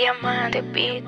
Diamante Beat.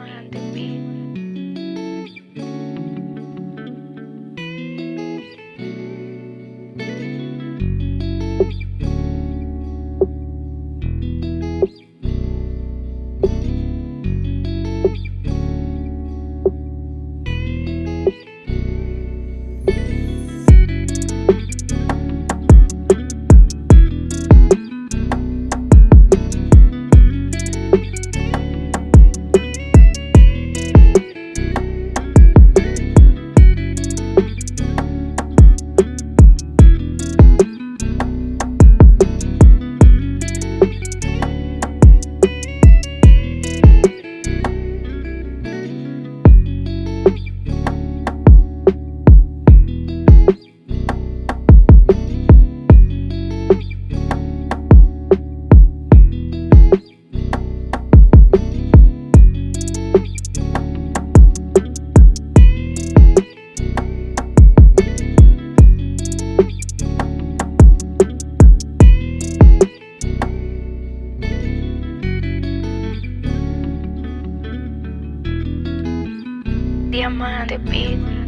Diamante Beat.